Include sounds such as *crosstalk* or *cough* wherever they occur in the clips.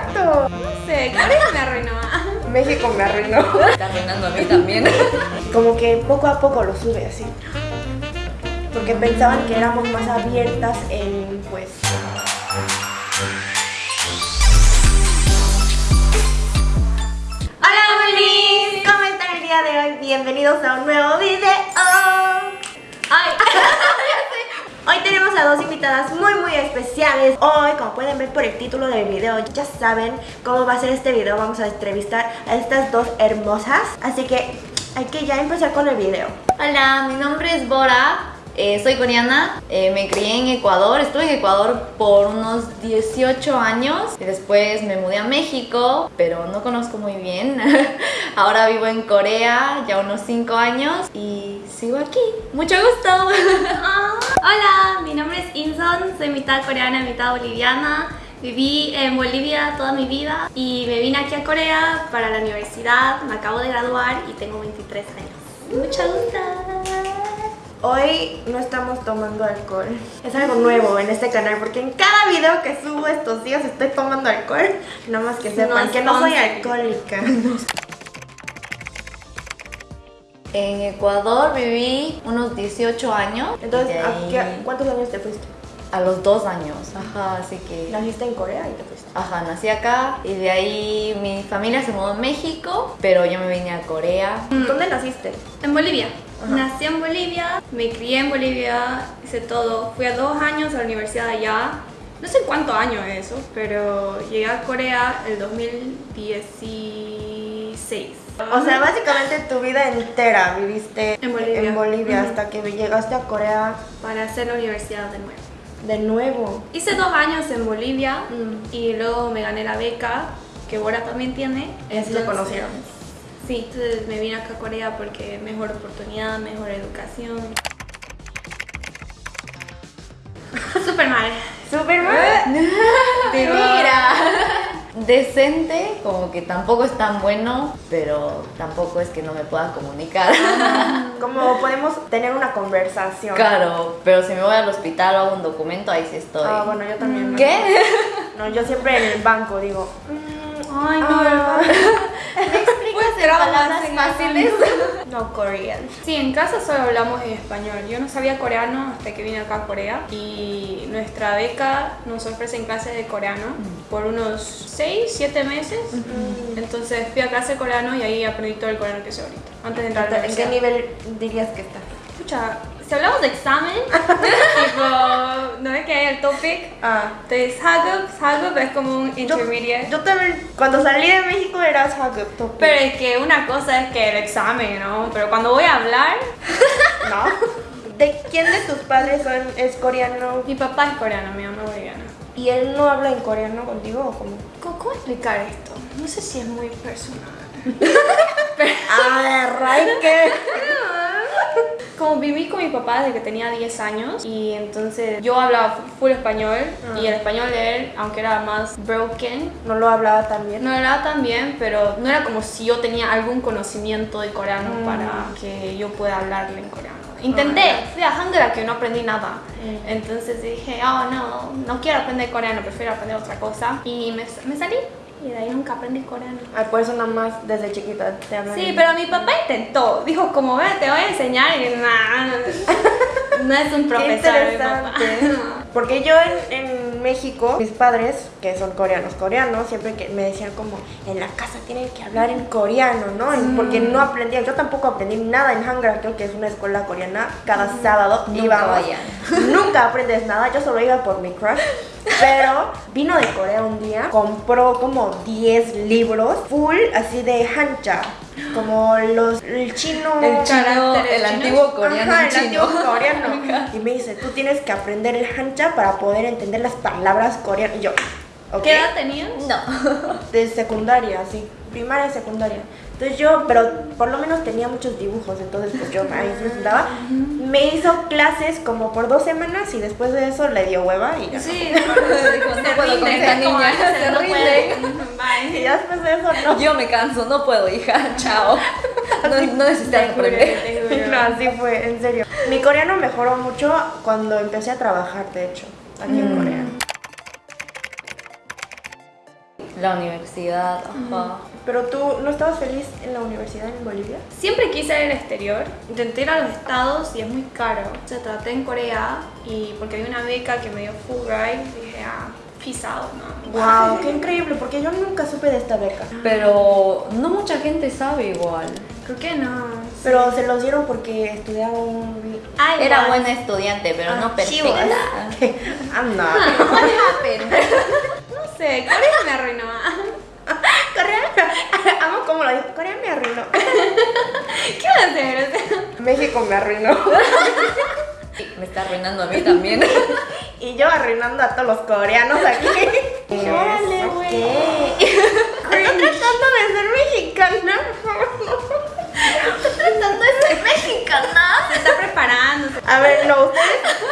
Exacto. No sé, Corea me arruinó. México me arruinó. Está arruinando a mí también. Como que poco a poco lo sube así. Porque pensaban que éramos más abiertas en, pues... Hola, Belis. ¿Cómo están el día de hoy? Bienvenidos a un nuevo video. Ay, Hoy tenemos a dos invitadas muy muy especiales. Hoy, como pueden ver por el título del video Ya saben cómo va a ser este video. Vamos a entrevistar a estas dos hermosas. Así que hay que ya empezar con el video. Hola, mi nombre es Bora. Eh, soy coreana, eh, me crié en Ecuador, estuve en Ecuador por unos 18 años y después me mudé a México, pero no conozco muy bien. *laughs* Ahora vivo en Corea ya unos 5 años y sigo aquí. Mucho gusto. *laughs* Hola, mi nombre es Inson, soy mitad coreana, mitad boliviana. Viví en Bolivia toda mi vida y me vine aquí a Corea para la universidad. Me acabo de graduar y tengo 23 años. Mucho gusto. Hoy no estamos tomando alcohol Es algo nuevo en este canal Porque en cada video que subo estos días estoy tomando alcohol Nada más que sepan No que no soy alcohólica *laughs* En Ecuador viví unos 18 años. Entonces, ¿a qué- ¿cuántos años te fuiste? a los 2 años. Ajá, así que... Naciste en Corea y te fuiste Ajá, nací acá y de ahí mi familia se mudó a México, pero yo me vine a Corea. ¿Dónde naciste? En Bolivia. Ajá. Nací en Bolivia, me crié en Bolivia, hice todo. Fui a dos años a la universidad allá. No sé cuántos años es eso, pero llegué a Corea el 2016. O sea, básicamente tu vida entera viviste En Bolivia. en Bolivia hasta que llegaste a Corea para hacer la universidad de nuevo. de nuevo. Hice dos años en Bolivia Mm. y luego me gané la beca, que Bora también tiene. Así conocieron. Sí, entonces me vine acá a Corea porque mejor oportunidad, mejor educación. *laughs* Super mal. Súper *laughs* Mira. *laughs* Decente, como que tampoco es tan bueno, pero tampoco es que no me pueda comunicar. Como podemos tener una conversación. Claro, pero si me voy al hospital o hago un documento, ahí sí estoy. Ah, bueno, yo también. ¿Qué? No, yo siempre en el banco digo. mm, Ay, no, ah. ¿Me fáciles? No *laughs* Korean. Sí, en casa solo hablamos en español. Yo no sabía coreano hasta que vine acá a Corea y nuestra beca nos ofrecen clases de coreano por unos 6, 7 meses. Entonces fui a clase de coreano y ahí aprendí todo el coreano que sé ahorita, antes de entrar a la ¿En qué nivel dirías que estás? Escucha, si hablamos de examen, *laughs* tipo, ¿no es que hay el topic? Ah. Entonces, Hagup, Hagup es como un Yo, intermediate. yo también, cuando salí de México eras Hagup Topic. Pero es que una cosa es que el examen, ¿no? Pero cuando voy a hablar, *laughs* ¿No? ¿De quién de tus padres son, es coreano? mi papá es coreano, mi mamá es boliviana. ¿Y él no habla en coreano contigo o cómo? ¿Cómo, cómo explicar esto? No sé si es muy personal. *laughs* A ver, que... Como viví con mi papá desde que tenía 10 años y entonces yo hablaba full español y el español de él, aunque era más broken, No lo hablaba tan bien. no hablaba tan bien, pero no era como si yo tenía algún conocimiento de coreano Mm. para que yo pueda hablarle en coreano. Intenté, fui a Hangara que no aprendí nada. Mm. Entonces dije, oh no, no quiero aprender coreano, prefiero aprender otra cosa. Y me, me salí y de ahí nunca aprendí coreano. Ay, por eso nada más desde chiquita te hablan. Sí, pero mi papá intentó. Dijo, como ve, te voy a enseñar. Y nah, *laughs* no es un Qué profesor mi papá. interesante. *laughs* Porque yo en, en México, mis padres, que son coreanos, coreanos, siempre que me decían como, en la casa tienen que hablar en coreano, ¿no? En- Porque no aprendían, yo tampoco aprendí nada en Hangara, creo que es una escuela coreana, cada sábado íbamos. vayan. *laughs* Nunca aprendes nada, yo solo iba por mi crush. Pero vino de Corea un día, compró como 10 libros full así de hancha, como los el chino El chino, el antiguo coreano Ajá, el chino. antiguo coreano. *laughs* Y me dice, tú tienes que aprender el hancha para poder entender las palabras coreanas. Y yo, ¿ok? ¿Qué edad tenías? No. *laughs* De secundaria, sí. Primaria y secundaria. Entonces yo, pero por lo menos tenía muchos dibujos, entonces pues yo ahí me sentaba. Me hizo clases como por dos semanas y después de eso le dio hueva y ya. Sí, no puedo con esta niña, se rinde. Y ya después de eso no. Yo me canso, no puedo, hija. Chao. No, no necesitas aprender. No, así fue, en serio. Mi coreano mejoró mucho cuando empecé a trabajar, de hecho, aquí en Corea. La universidad, ajá. Pero tú no estabas feliz en la universidad en Bolivia? Siempre quise ir al exterior. Intenté ir a los estados y es muy caro. Se traté en Corea y porque había una beca que me dio full ride, dije, ah, peace out, ¿no? Wow, *laughs* qué increíble, porque yo nunca supe de esta beca. Pero no mucha gente sabe igual. Creo que no. Pero se los dieron porque estudiaba un... Ay, Era buena estudiante, pero no she was. perfecta. Not. What happened? No sé, Corea me arruinó. *laughs* Amo cómo lo dijo. Corea me arruinó. *laughs* ¿Qué va a hacer? O México me arruinó. *laughs* Me está arruinando a mí también. Y yo arruinando a todos los coreanos aquí. Ok. güey. Estoy tratando de ser mexicana. Tratando de ser mexicana. Se está preparando. A ver, no, ustedes,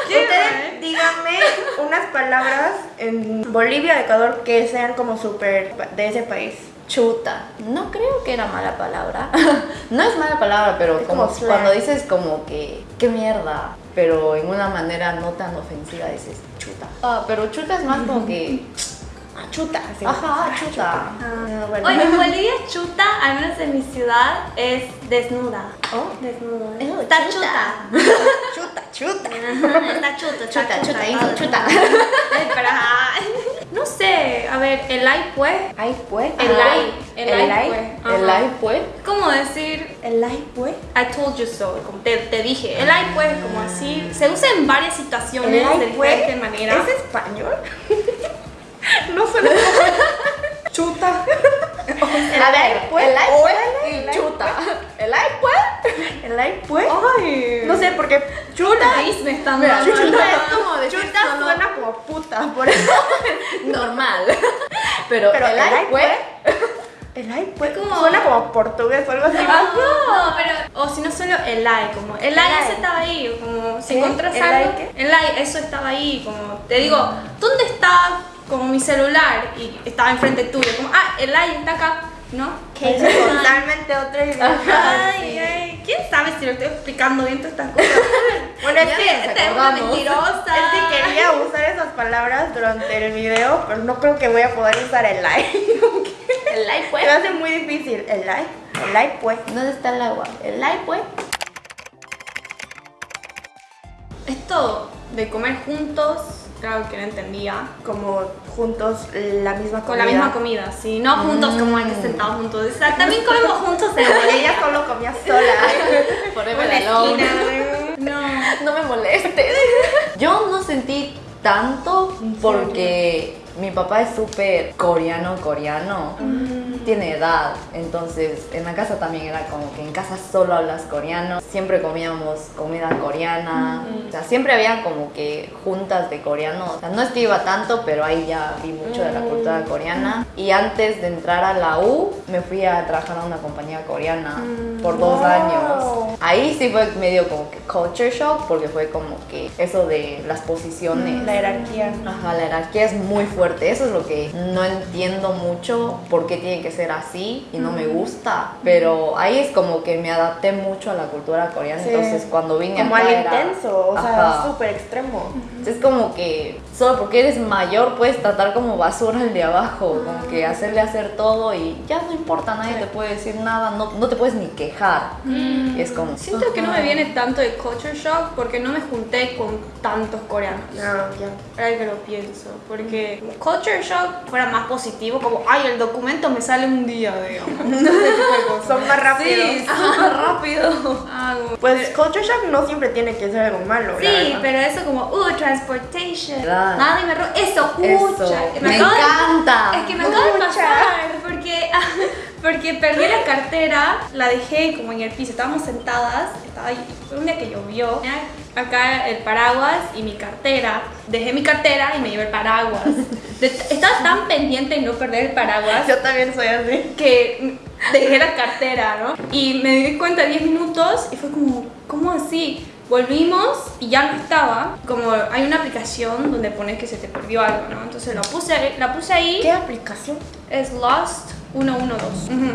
¿Qué, ustedes díganme unas palabras en Bolivia, Ecuador, que sean como súper de ese país. Chuta. No creo que era mala palabra. *laughs* No es mala palabra, pero como, cuando dices como que, qué mierda, pero en una manera no tan ofensiva dices chuta. Ah, pero chuta es más como que, *laughs* Ah, chuta. ajá, chuta. Ah, bueno. Oye, *laughs* en Bolivia chuta, al menos en mi ciudad, es desnuda. Oh. Desnuda. Oh, está chuta. Chuta, chuta. chuta. Está chuta, está Chuta, chuta, hizo chuta. Ay, pero, ah, No sé, a ver, el like pues. Ay, pues. El like. El, el like, like. pues. El live pues. Es como decir, El like, pues. I told you so, como te, te dije. El like pues, como así. Se usa en varias situaciones El like, de pues. diferente manera. ¿Es español? *laughs* no suena como *laughs* chuta. A ver, pues. el like pues y chuta. El like pues. El like, pues. Ay. No sé, porque Chuta. chuta. me están Mira, dando. chuta es como decir Chuta suena como puta, por eso. *laughs* normal. Pero, el like pues. El like, pues. Como- Suena como portugués o algo así. No, pero, o si no solo el like, como el like ese estaba ahí, como si ¿Qué? encontrás ¿El algo, el like, eso estaba ahí, como te digo, ¿dónde está como mi celular? Y estaba enfrente tuyo, como, ah, el like está acá, ¿no? Que es totalmente otra idea. Ay, ay, ¿quién sabe si lo estoy explicando bien todas estas cosas? *laughs* Bueno, es que Esta es una mentirosa. Es que quería usar esas palabras durante el video, pero no creo que voy a poder usar el like. *laughs* El like Se pues. me hace muy difícil. El like, el like pues. ¿Dónde está el agua? El like pues. Esto de comer juntos, claro que no entendía. Como juntos la misma comida. Con la misma comida, sí, no juntos como hay que sentados juntos. O sea, también comemos juntos en *laughs* Ella solo comía sola. *laughs* Forever una alone. esquina. No. No me molestes. Yo no sentí tanto porque mi papá es súper coreano, coreano. Tiene edad, entonces en la casa también era como que en casa solo hablas coreano. Siempre comíamos comida coreana. O sea, siempre había como que juntas de coreano. O sea, no es que iba tanto, pero ahí ya vi mucho de la cultura coreana. Y antes de entrar a la U, me fui a trabajar a una compañía coreana por dos Wow. años. Ahí sí fue medio como que culture shock porque fue como que eso de las posiciones. La jerarquía. Ajá, la jerarquía es muy fuerte. Eso es lo que no entiendo mucho por qué tiene que ser así y no me gusta. Pero ahí es como que me adapté mucho a la cultura coreana. Sí. Entonces cuando vine Como acá al era- intenso, o sea, súper extremo. Es como que solo porque eres mayor puedes tratar como basura al de abajo, como que hacerle hacer todo y ya no importa, nadie te puede decir nada, no, no te puedes ni quejar. Es como... Siento que no me viene tanto de culture shock porque no me junté con tantos coreanos. No, ya. Ahora que lo pienso, porque culture shock fuera más positivo, como, ay, el documento me sale un día, digamos. *laughs* Son más rápidos. Sí, Ah, rápido. Ah, como- Pues culture shock no siempre tiene que ser algo malo. Sí, pero eso como, uh, transportation. Claro. Nadie me roba. Eso, ucha. me encanta. es que me acaba de pasar, porque, *laughs* porque perdí la cartera, la dejé como en el piso, estábamos sentadas, estaba ahí, fue un día que llovió, acá el paraguas y mi cartera, dejé mi cartera y me llevé el paraguas. *laughs* Estaba tan pendiente de no perder el paraguas Yo también soy así. que dejé la cartera, ¿no? Y me di cuenta 10 minutos y fue como, ¿cómo así? Volvimos y ya no estaba. Como hay una aplicación donde pones que se te perdió algo, ¿no? Entonces la puse, la puse ahí. ¿Qué aplicación? Es Lost 112. Ujú.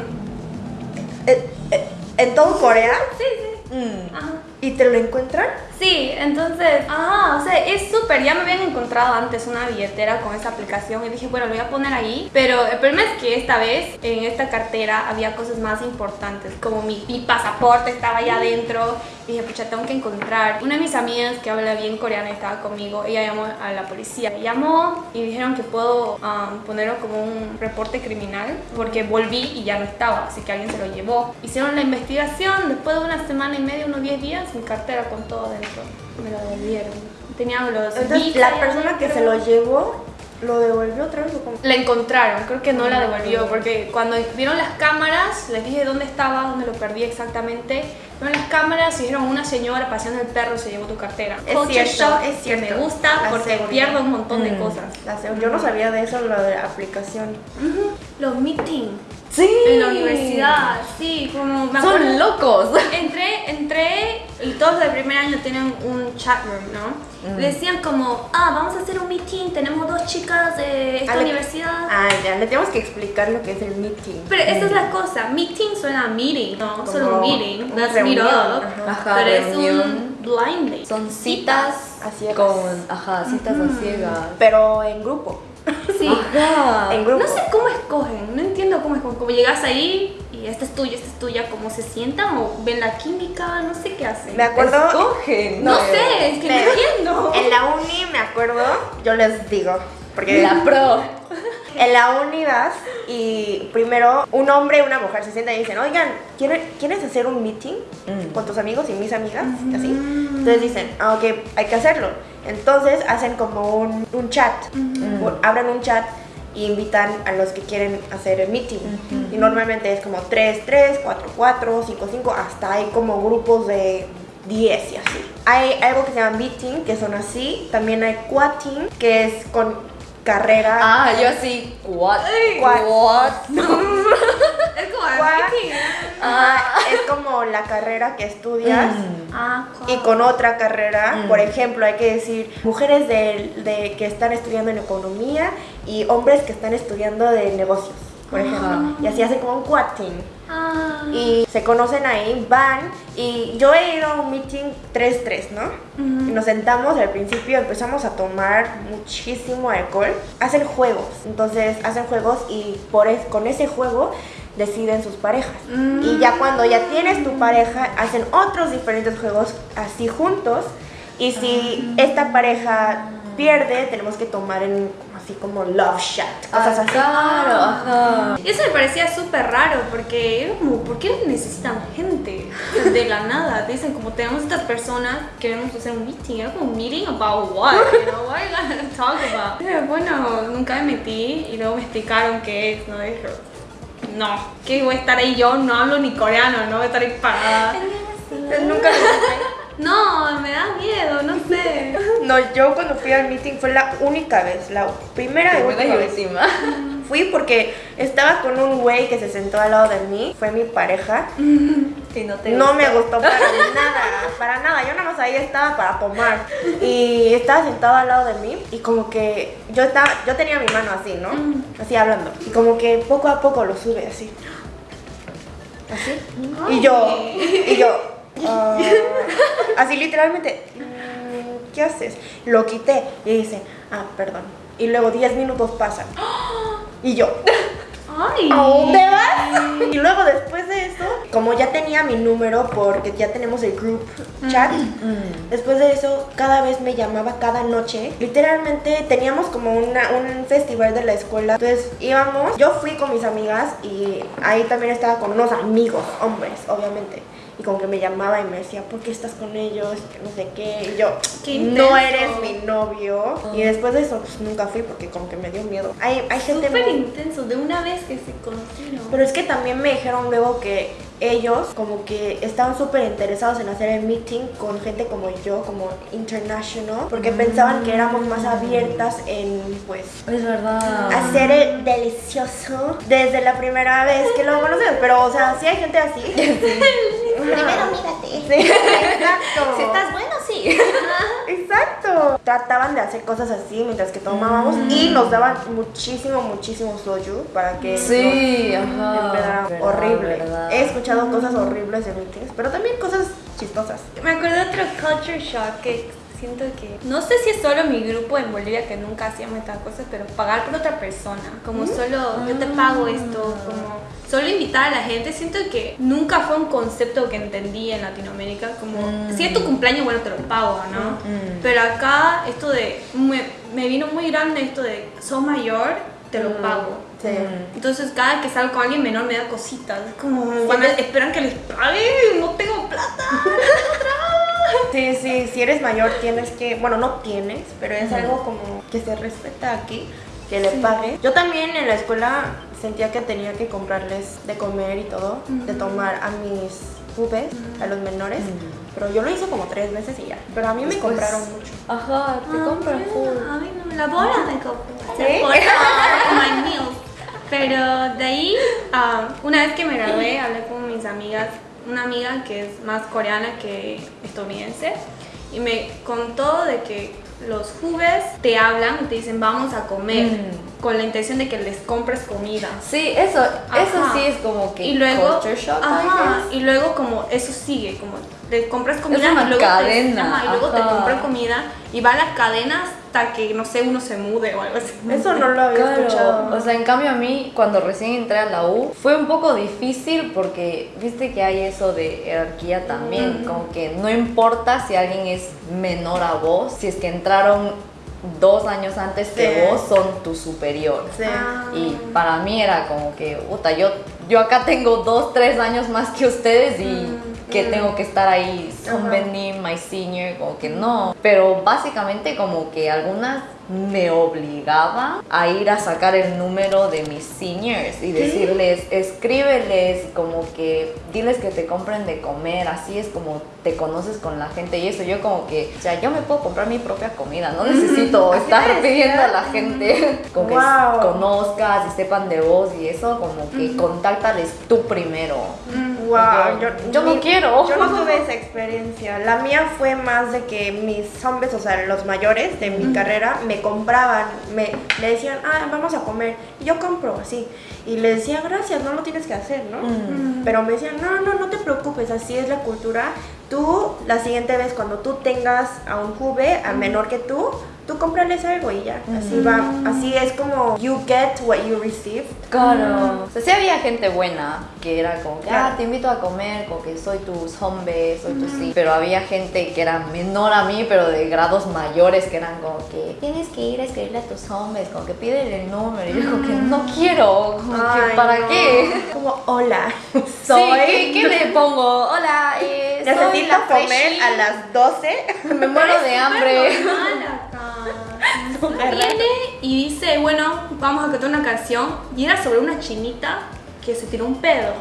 Eh, eh, ¿En todo Corea? Sí, sí. Mm. Ajá. ¿Y te lo encuentran? Sí, entonces, ah, o sea, es súper. Ya me habían encontrado antes una billetera con esa aplicación y dije, bueno, lo voy a poner ahí. Pero el problema es que esta vez en esta cartera había cosas más importantes, como mi, mi pasaporte estaba allá adentro. Dije, pucha, tengo que encontrar. Una de mis amigas que habla bien coreano estaba conmigo, ella llamó a la policía. Llamó y dijeron que puedo um, ponerlo como un reporte criminal porque volví y ya no estaba, así que alguien se lo llevó. Hicieron la investigación, después de una semana y media, unos 10 días, mi cartera con todo dentro. Me la devolvieron. Tenía los Entonces, la persona que se lo llevó, ¿lo devolvió otra vez? La encontraron, creo que no la devolvió, porque cuando vieron las cámaras, les dije dónde estaba, dónde lo perdí exactamente. Vieron las cámaras y dijeron una señora paseando el perro se llevó tu cartera. Es Culture cierto, es que cierto. me gusta La porque seguridad. pierdo un montón de Mm. cosas. La yo no sabía de eso, lo de la aplicación. Los meetings Sí. en la universidad, sí, como me acuerdo. Son locos. *laughs* Entré, entré y todos del primer año tienen un chat room, ¿no? Mm. Decían como, ah, vamos a hacer un meeting, tenemos dos chicas de esta Ale- universidad. Ah, ya, le tenemos que explicar lo que es el meeting. Pero esa es la cosa, meeting suena a meeting, no Como solo un meeting, una that's reunión, meet up, ajá. Pero es reunión. un blind date. Son citas A ciegas. con, ajá, citas a ciegas. Pero en grupo. *laughs* Sí. Ajá. En grupo. No sé cómo escogen, no entiendo cómo escogen, como llegas ahí y esta es tuya, esta es tuya, cómo se sientan o ven la química, no sé qué hacen. Me acuerdo. Escogen. No sé, es que no entiendo. En la uni, me acuerdo, yo les digo. Porque La pro. en la uni vas y primero un hombre y una mujer se sientan y dicen, oigan, ¿quiere- ¿quieres hacer un meeting Mm. con tus amigos y mis amigas? Y Así. Entonces dicen, ah, ok, hay que hacerlo. Entonces hacen como un, un chat, Mm. O- abren un chat y invitan a los que quieren hacer el meeting. Y normalmente es como 3, 3, 4, 4, 5, 5, hasta hay como grupos de 10 y así. Hay algo que se llama meeting, que son así. También hay quating, que es con carrera. Ah, yo así, what? What? What? *laughs* Es como. Ah, es como la carrera que estudias. Mm. Ah, Y con otra carrera, Mm. por ejemplo, hay que decir mujeres de, de- que están estudiando en economía y hombres que están estudiando de negocios, por ejemplo. Y así hacen como un quating. Ah. Y se conocen ahí, van. Y yo he ido a un meeting 3-3, ¿no? Nos sentamos al principio, empezamos a tomar muchísimo alcohol. Hacen juegos, entonces hacen juegos y por es- con ese juego deciden sus parejas. Y ya cuando ya tienes tu pareja, hacen otros diferentes juegos así juntos. Y si esta pareja pierde, tenemos que tomar en así como love shot, cosas Ah, así. claro, ajá. Eso me parecía súper raro porque era como, ¿por qué necesitan gente de la nada? Te dicen como tenemos estas personas, queremos hacer un meeting, era como un meeting about what, you know, what are you gonna talk about? Eh, Bueno, nunca me metí y luego me explicaron qué es, ¿no? Dije, no, que voy a estar ahí yo, no hablo ni coreano, no voy a estar ahí parada. Nunca lo. No, me da miedo, no sé. *laughs* No, yo cuando fui al meeting fue la única vez, la primera y Primera última y vez. última. Fui porque estaba con un güey que se sentó al lado de mí, fue mi pareja. *laughs* Y no te No me gustó para nada, para nada. Yo nada más ahí estaba para tomar. Y estaba sentado al lado de mí y como que yo estaba, yo tenía mi mano así, ¿no? Así hablando. Y como que poco a poco lo sube así. Así. Y yo, y yo, ah, así literalmente, mm, ¿qué haces? Lo quité y dice, ah, perdón. Y luego 10 minutos pasan. Y yo, Ay. ¿A dónde vas? Y luego después de eso, como ya tenía mi número porque ya tenemos el group chat, Mm. después de eso cada vez me llamaba cada noche. Literalmente teníamos como una- un festival de la escuela. Entonces íbamos, yo fui con mis amigas y ahí también estaba con unos amigos, hombres, obviamente. Y como que me llamaba y me decía, ¿por qué estás con ellos? Que no sé qué. Y yo, Qué no eres mi novio. Y después de eso, pues nunca fui porque como que me dio miedo. Hay, hay gente Súper muy- intenso, de una vez que se conocieron. pero es que también me dijeron luego que ellos como que estaban súper interesados en hacer el meeting con gente como yo, como international, porque pensaban que éramos más abiertas en pues Es verdad. hacer el delicioso desde la primera vez que lo conocemos. Pero o sea, sí hay gente así. *laughs* *laughs* Primero mírate. Sí, exacto. Si estás bueno, sí. Exacto. Trataban de hacer cosas así mientras que tomábamos y nos daban muchísimo, muchísimo soju para que Sí, ajá. Verdad, horrible. verdad. He escuchado cosas horribles de meetings, pero también cosas chistosas. Me acuerdo de otro culture shock que siento que no sé si es solo mi grupo en Bolivia que nunca hacíamos estas cosas, pero pagar por otra persona, como solo yo te pago esto, como solo invitar a la gente, siento que nunca fue un concepto que entendí en Latinoamérica, como si es tu cumpleaños, bueno, te lo pago, ¿no? Pero acá esto de, me, me vino muy grande esto de, sos mayor, te lo pago. Sí. Entonces cada que salgo con alguien menor me da cositas, es como cuando esperan que les pague, no tengo plata. *laughs* Sí, sí, si eres mayor tienes que, bueno, no tienes, pero es algo como que se respeta aquí, que le pague. Yo también en la escuela sentía que tenía que comprarles de comer y todo, de tomar a mis pubes, a los menores, pero yo lo hice como tres veces y ya. Pero a mí me compraron mucho. Ajá, te compran full. A mí no, la bola me compró. ¿Sí? My meals. Pero de ahí, ah, una vez que me gradué, hablé con mis amigas, una amiga que es más coreana que estadounidense, y me contó de que los jubes te hablan y te dicen vamos a comer, Mm. con la intención de que les compres comida. Sí, eso, eso sí es como que y luego, shock, ajá, y luego como eso sigue, como te compras comida una y luego, cadena, te, ajá, y luego te compran comida y va a la cadena hasta que no sé uno se mude o algo así. Eso no lo había Claro, escuchado. o sea, en cambio a mí cuando recién entré a la U fue un poco difícil porque viste que hay eso de jerarquía también, como que no importa si alguien es menor a vos, si es que entraron dos años antes que Sí. vos, son tu superior. Sí. Ah. Y para mí era como que, puta, yo, yo acá tengo dos, tres años más que ustedes y que tengo que estar ahí, son my senior, como que no. Pero básicamente como que algunas me obligaban a ir a sacar el número de mis seniors y decirles, escríbeles, como que diles que te compren de comer, así es como te conoces con la gente y eso. Yo como que, o sea, yo me puedo comprar mi propia comida, no *laughs* necesito estar pidiendo a la gente *laughs* como que Wow. conozcas y sepan de vos y eso, como que contáctales tú primero. Wow, yo, yo no quiero. Yo no tuve esa experiencia. La mía fue más de que mis hombres, o sea, los mayores de mi carrera, me compraban, me, me decían, ah, vamos a comer. Y yo compro, así. Y le decía, gracias, no lo tienes que hacer, ¿no? Pero me decían, no, no, no te preocupes, así es la cultura. Tú, la siguiente vez, cuando tú tengas a un juve, a menor que tú, tú cómprales algo y ya. Así va, así es como you get what you receive. Claro. O sea, sí había gente buena que era como que, Claro. ah, te invito a comer, como que soy tus hombre, soy tu sí. Pero había gente que era menor a mí, pero de grados mayores, que eran como que tienes que ir a escribirle a tus hombres, como que pídele el número. Y yo como que no quiero, como que, ¿para no. qué? Como, hola, Sí, soy... ¿qué, qué le pongo? Hola, eh, soy Necesito la comer freshie. a las 12. Me muero *laughs* de hambre. *laughs* Viene y dice, bueno, vamos a cantar una canción. Y era sobre una chinita que se tiró un pedo.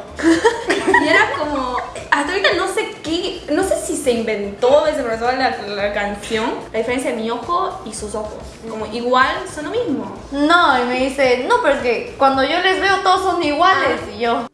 Y era como, hasta ahorita no sé qué, no sé si se inventó, se empezó la, la canción, la diferencia de mi ojo y sus ojos. Como igual son lo mismo. No, y me dice, no, pero es que cuando yo les veo todos son iguales. Y yo,